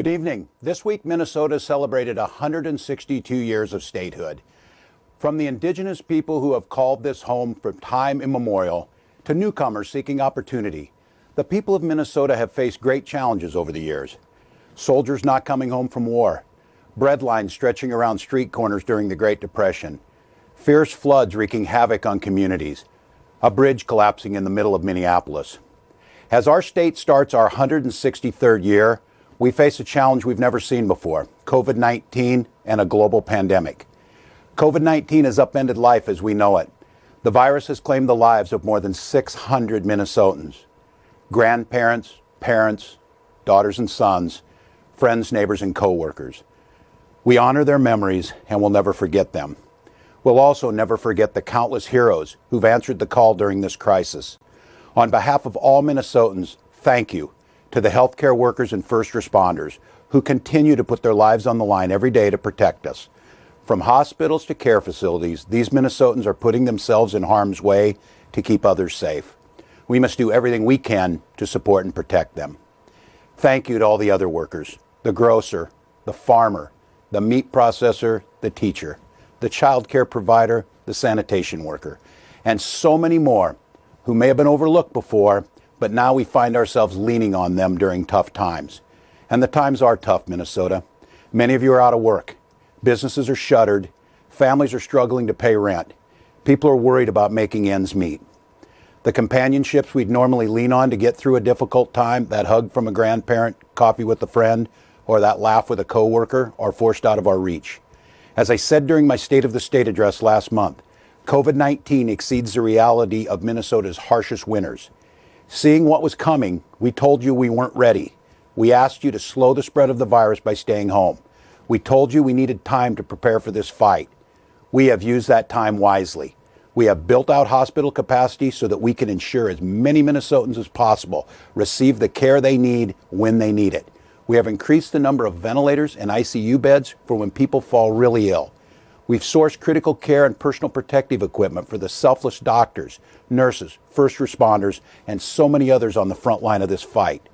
Good evening. This week, Minnesota celebrated 162 years of statehood. From the indigenous people who have called this home from time immemorial to newcomers seeking opportunity, the people of Minnesota have faced great challenges over the years. Soldiers not coming home from war, bread lines stretching around street corners during the Great Depression, fierce floods wreaking havoc on communities, a bridge collapsing in the middle of Minneapolis. As our state starts our 163rd year, we face a challenge we've never seen before COVID 19 and a global pandemic. COVID 19 has upended life as we know it. The virus has claimed the lives of more than 600 Minnesotans grandparents, parents, daughters and sons, friends, neighbors, and co workers. We honor their memories and will never forget them. We'll also never forget the countless heroes who've answered the call during this crisis. On behalf of all Minnesotans, thank you to the healthcare workers and first responders who continue to put their lives on the line every day to protect us. From hospitals to care facilities, these Minnesotans are putting themselves in harm's way to keep others safe. We must do everything we can to support and protect them. Thank you to all the other workers the grocer, the farmer, the meat processor, the teacher, the child care provider, the sanitation worker, and so many more who may have been overlooked before, but now we find ourselves leaning on them during tough times. And the times are tough, Minnesota. Many of you are out of work. Businesses are shuttered. Families are struggling to pay rent. People are worried about making ends meet. The companionships we'd normally lean on to get through a difficult time, that hug from a grandparent, coffee with a friend, or that laugh with a coworker, are forced out of our reach. As I said during my State of the State address last month, COVID 19 exceeds the reality of Minnesota's harshest winters. Seeing what was coming, we told you we weren't ready. We asked you to slow the spread of the virus by staying home. We told you we needed time to prepare for this fight. We have used that time wisely. We have built out hospital capacity so that we can ensure as many Minnesotans as possible receive the care they need when they need it. We have increased the number of ventilators and ICU beds for when people fall really ill. We've sourced critical care and personal protective equipment for the selfless doctors, nurses, first responders, and so many others on the front line of this fight.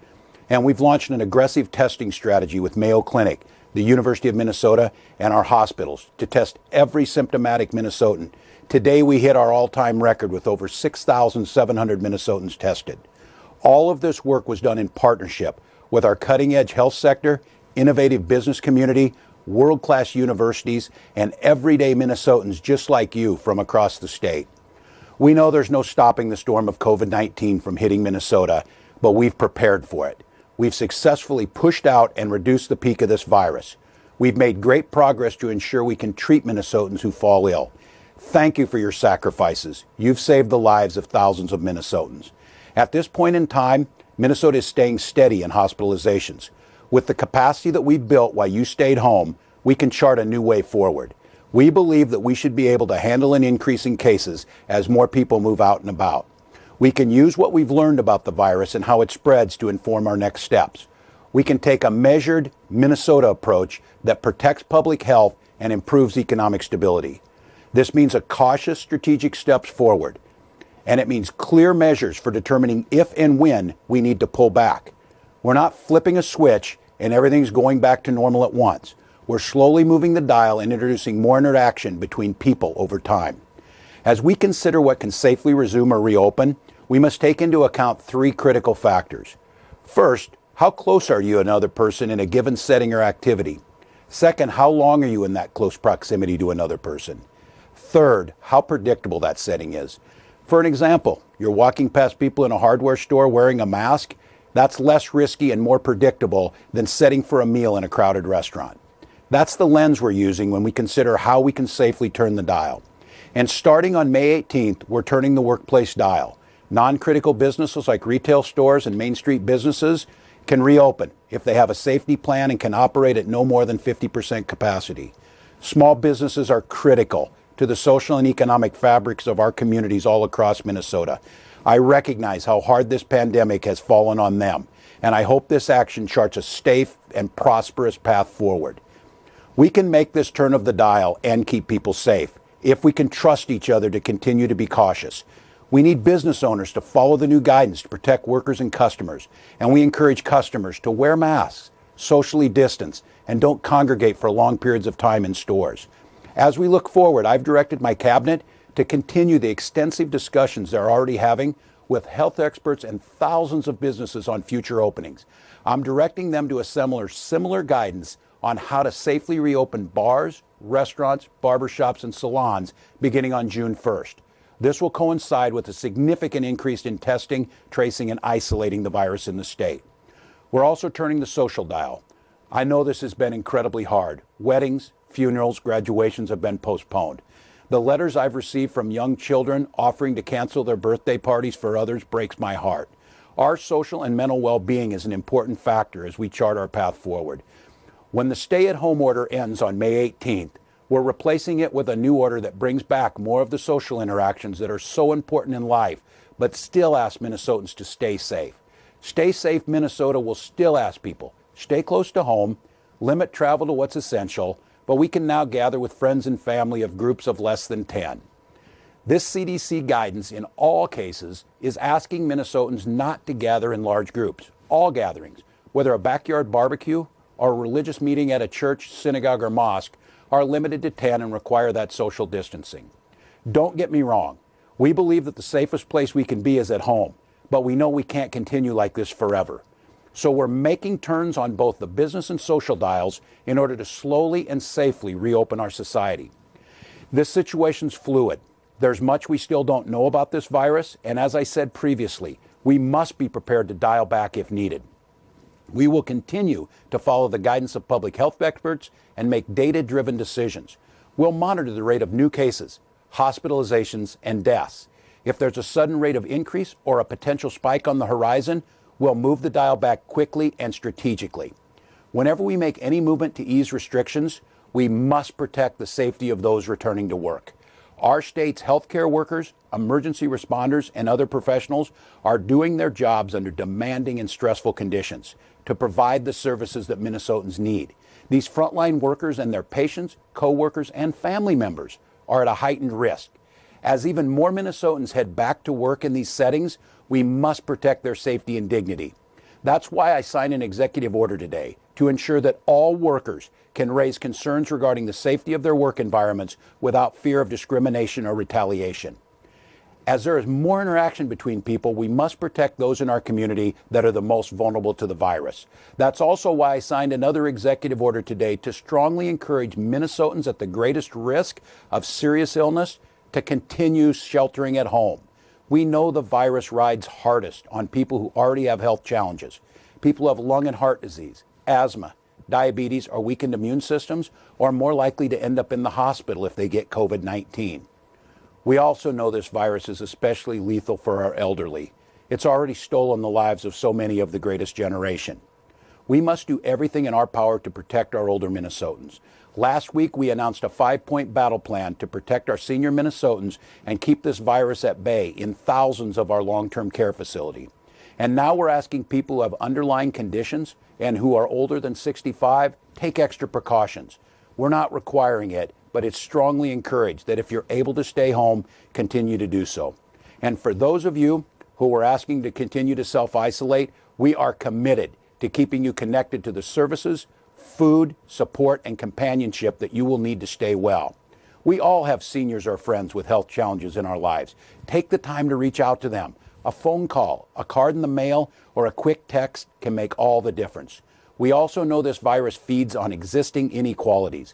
And we've launched an aggressive testing strategy with Mayo Clinic, the University of Minnesota, and our hospitals to test every symptomatic Minnesotan. Today, we hit our all time record with over 6,700 Minnesotans tested. All of this work was done in partnership with our cutting edge health sector, innovative business community, world class universities, and everyday Minnesotans just like you from across the state. We know there's no stopping the storm of COVID 19 from hitting Minnesota, but we've prepared for it. We've successfully pushed out and reduced the peak of this virus. We've made great progress to ensure we can treat Minnesotans who fall ill. Thank you for your sacrifices. You've saved the lives of thousands of Minnesotans. At this point in time, Minnesota is staying steady in hospitalizations. With the capacity that we built while you stayed home, we can chart a new way forward. We believe that we should be able to handle an increase in cases as more people move out and about. We can use what we've learned about the virus and how it spreads to inform our next steps. We can take a measured Minnesota approach that protects public health and improves economic stability. This means a cautious strategic steps forward, and it means clear measures for determining if and when we need to pull back. We're not flipping a switch and everything's going back to normal at once. We're slowly moving the dial and introducing more interaction between people over time. As we consider what can safely resume or reopen, we must take into account three critical factors. First, how close are you to another person in a given setting or activity? Second, how long are you in that close proximity to another person? Third, how predictable that setting is. For an example, you're walking past people in a hardware store wearing a mask that's less risky and more predictable than setting for a meal in a crowded restaurant. That's the lens we're using when we consider how we can safely turn the dial. And starting on May 18th, we're turning the workplace dial. Non critical businesses like retail stores and Main Street businesses can reopen if they have a safety plan and can operate at no more than 50% capacity. Small businesses are critical to the social and economic fabrics of our communities all across Minnesota. I recognize how hard this pandemic has fallen on them, and I hope this action charts a safe and prosperous path forward. We can make this turn of the dial and keep people safe if we can trust each other to continue to be cautious. We need business owners to follow the new guidance to protect workers and customers, and we encourage customers to wear masks, socially distance, and don't congregate for long periods of time in stores. As we look forward, I've directed my cabinet to continue the extensive discussions they're already having with health experts and thousands of businesses on future openings. I'm directing them to assemble similar guidance on how to safely reopen bars, restaurants, barbershops, and salons beginning on June 1st. This will coincide with a significant increase in testing, tracing, and isolating the virus in the state. We're also turning the social dial. I know this has been incredibly hard. Weddings, funerals, graduations have been postponed. The letters I've received from young children offering to cancel their birthday parties for others breaks my heart. Our social and mental well-being is an important factor as we chart our path forward. When the stay-at-home order ends on May 18th, we're replacing it with a new order that brings back more of the social interactions that are so important in life, but still ask Minnesotans to stay safe. Stay Safe Minnesota will still ask people, stay close to home, limit travel to what's essential, but we can now gather with friends and family of groups of less than 10. This CDC guidance in all cases is asking Minnesotans not to gather in large groups. All gatherings, whether a backyard barbecue or a religious meeting at a church, synagogue, or mosque, are limited to 10 and require that social distancing. Don't get me wrong. We believe that the safest place we can be is at home, but we know we can't continue like this forever. So we're making turns on both the business and social dials in order to slowly and safely reopen our society. This situation's fluid. There's much we still don't know about this virus, and as I said previously, we must be prepared to dial back if needed. We will continue to follow the guidance of public health experts and make data driven decisions. We'll monitor the rate of new cases, hospitalizations, and deaths. If there's a sudden rate of increase or a potential spike on the horizon, we'll move the dial back quickly and strategically. Whenever we make any movement to ease restrictions, we must protect the safety of those returning to work. Our state's healthcare workers, emergency responders, and other professionals are doing their jobs under demanding and stressful conditions to provide the services that Minnesotans need. These frontline workers and their patients, co-workers, and family members are at a heightened risk. As even more Minnesotans head back to work in these settings, we must protect their safety and dignity. That's why I signed an executive order today to ensure that all workers can raise concerns regarding the safety of their work environments without fear of discrimination or retaliation. As there is more interaction between people, we must protect those in our community that are the most vulnerable to the virus. That's also why I signed another executive order today to strongly encourage Minnesotans at the greatest risk of serious illness to continue sheltering at home. We know the virus rides hardest on people who already have health challenges. People who have lung and heart disease, asthma, diabetes, or weakened immune systems are more likely to end up in the hospital if they get COVID 19. We also know this virus is especially lethal for our elderly. It's already stolen the lives of so many of the greatest generation. We must do everything in our power to protect our older Minnesotans. Last week, we announced a five point battle plan to protect our senior Minnesotans and keep this virus at bay in thousands of our long term care facility. And now we're asking people who have underlying conditions and who are older than 65 take extra precautions. We're not requiring it, but it's strongly encouraged that if you're able to stay home, continue to do so. And for those of you who are asking to continue to self isolate, we are committed to keeping you connected to the services, food, support, and companionship that you will need to stay well. We all have seniors or friends with health challenges in our lives. Take the time to reach out to them. A phone call, a card in the mail, or a quick text can make all the difference. We also know this virus feeds on existing inequalities.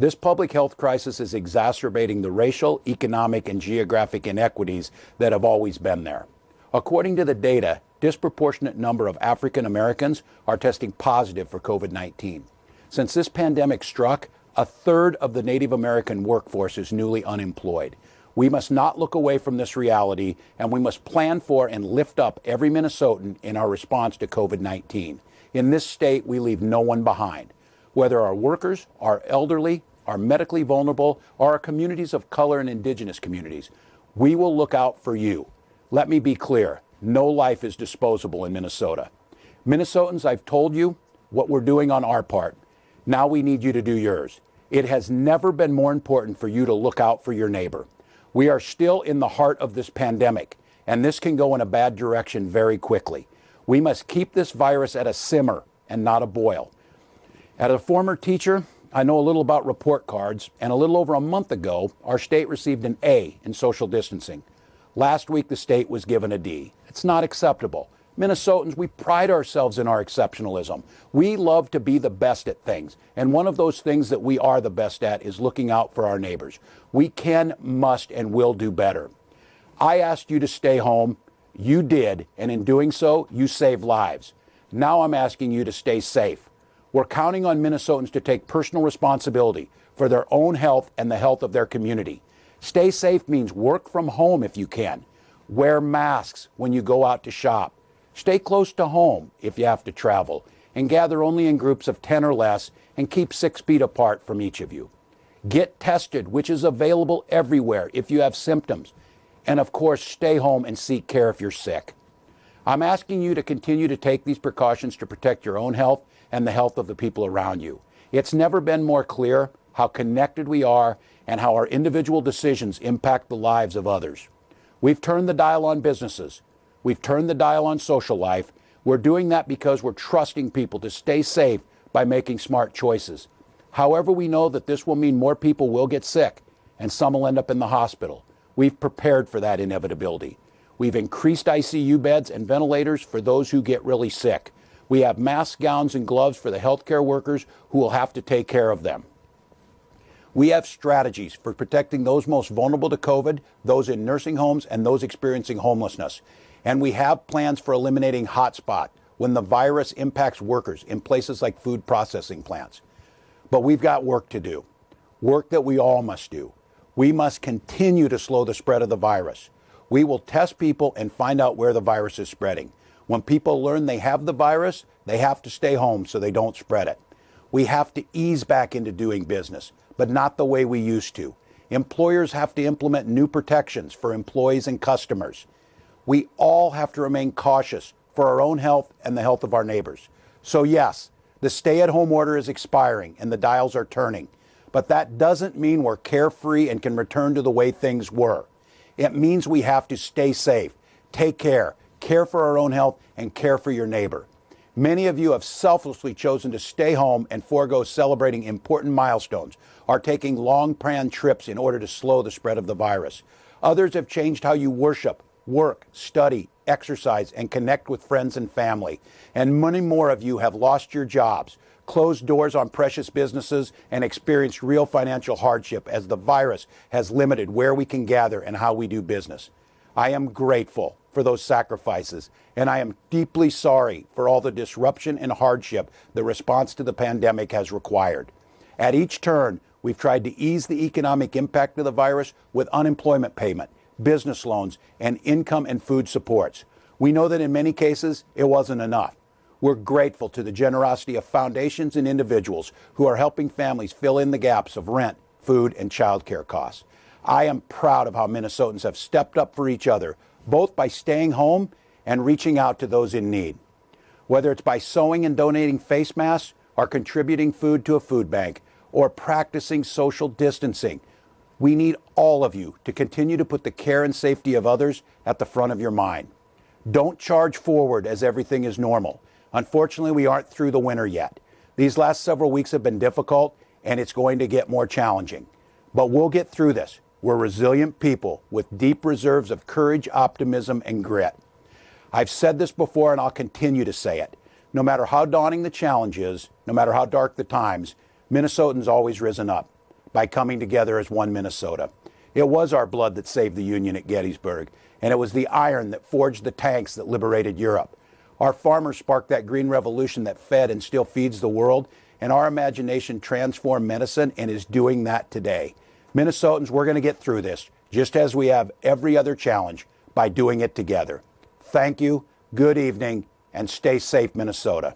This public health crisis is exacerbating the racial, economic, and geographic inequities that have always been there. According to the data, disproportionate number of African Americans are testing positive for COVID-19. Since this pandemic struck, a third of the Native American workforce is newly unemployed. We must not look away from this reality, and we must plan for and lift up every Minnesotan in our response to COVID 19. In this state, we leave no one behind. Whether our workers, our elderly, our medically vulnerable, or our communities of color and indigenous communities, we will look out for you. Let me be clear no life is disposable in Minnesota. Minnesotans, I've told you what we're doing on our part. Now we need you to do yours. It has never been more important for you to look out for your neighbor. We are still in the heart of this pandemic, and this can go in a bad direction very quickly. We must keep this virus at a simmer and not a boil. As a former teacher, I know a little about report cards, and a little over a month ago, our state received an A in social distancing. Last week, the state was given a D. It's not acceptable. Minnesotans, we pride ourselves in our exceptionalism. We love to be the best at things. And one of those things that we are the best at is looking out for our neighbors. We can, must, and will do better. I asked you to stay home. You did. And in doing so, you saved lives. Now I'm asking you to stay safe. We're counting on Minnesotans to take personal responsibility for their own health and the health of their community. Stay safe means work from home if you can. Wear masks when you go out to shop. Stay close to home if you have to travel. And gather only in groups of 10 or less and keep six feet apart from each of you. Get tested, which is available everywhere if you have symptoms. And of course, stay home and seek care if you're sick. I'm asking you to continue to take these precautions to protect your own health and the health of the people around you. It's never been more clear how connected we are and how our individual decisions impact the lives of others. We've turned the dial on businesses. We've turned the dial on social life. We're doing that because we're trusting people to stay safe by making smart choices. However, we know that this will mean more people will get sick and some will end up in the hospital. We've prepared for that inevitability. We've increased ICU beds and ventilators for those who get really sick. We have masks, gowns, and gloves for the healthcare workers who will have to take care of them. We have strategies for protecting those most vulnerable to COVID, those in nursing homes, and those experiencing homelessness. And we have plans for eliminating hotspot when the virus impacts workers in places like food processing plants. But we've got work to do, work that we all must do. We must continue to slow the spread of the virus. We will test people and find out where the virus is spreading. When people learn they have the virus, they have to stay home so they don't spread it. We have to ease back into doing business, but not the way we used to. Employers have to implement new protections for employees and customers. We all have to remain cautious for our own health and the health of our neighbors. So, yes, the stay at home order is expiring and the dials are turning, but that doesn't mean we're carefree and can return to the way things were. It means we have to stay safe, take care, care for our own health, and care for your neighbor. Many of you have selflessly chosen to stay home and forego celebrating important milestones, are taking long planned trips in order to slow the spread of the virus. Others have changed how you worship, work, study, exercise, and connect with friends and family. And many more of you have lost your jobs, closed doors on precious businesses, and experienced real financial hardship as the virus has limited where we can gather and how we do business. I am grateful for those sacrifices, and I am deeply sorry for all the disruption and hardship the response to the pandemic has required. At each turn, we've tried to ease the economic impact of the virus with unemployment payment, business loans, and income and food supports. We know that in many cases, it wasn't enough. We're grateful to the generosity of foundations and individuals who are helping families fill in the gaps of rent, food, and childcare costs. I am proud of how Minnesotans have stepped up for each other, both by staying home and reaching out to those in need. Whether it's by sewing and donating face masks, or contributing food to a food bank, or practicing social distancing, we need all of you to continue to put the care and safety of others at the front of your mind. Don't charge forward as everything is normal. Unfortunately, we aren't through the winter yet. These last several weeks have been difficult, and it's going to get more challenging. But we'll get through this. We're resilient people with deep reserves of courage, optimism, and grit. I've said this before and I'll continue to say it. No matter how daunting the challenge is, no matter how dark the times, Minnesotans always risen up by coming together as one Minnesota. It was our blood that saved the Union at Gettysburg, and it was the iron that forged the tanks that liberated Europe. Our farmers sparked that green revolution that fed and still feeds the world, and our imagination transformed medicine and is doing that today. Minnesotans, we're going to get through this, just as we have every other challenge, by doing it together. Thank you, good evening, and stay safe, Minnesota.